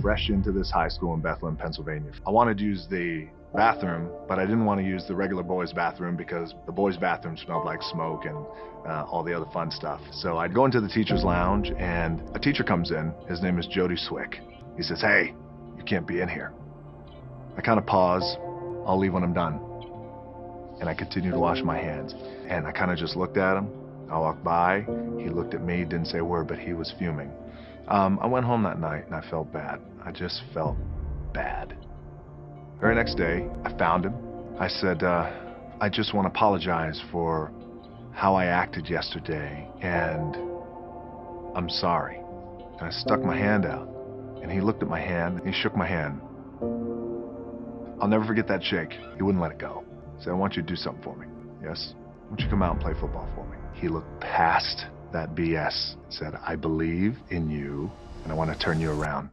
fresh into this high school in Bethlehem, Pennsylvania. I wanted to use the bathroom, but I didn't want to use the regular boys' bathroom because the boys' bathroom smelled like smoke and uh, all the other fun stuff. So I'd go into the teacher's lounge, and a teacher comes in. His name is Jody Swick. He says, Hey, you can't be in here. I kind of pause. I'll leave when I'm done. And I continue to wash my hands. And I kind of just looked at him. I walked by. He looked at me, didn't say a word, but he was fuming. Um, I went home that night and I felt bad. I just felt bad. Very next day, I found him. I said, uh, I just want to apologize for how I acted yesterday, and I'm sorry. And I stuck my hand out, and he looked at my hand, and he shook my hand. I'll never forget that shake. He wouldn't let it go. He said, I want you to do something for me. Yes? I want you come out and play football for me. He looked past that BS, and said, I believe in you, and I want to turn you around.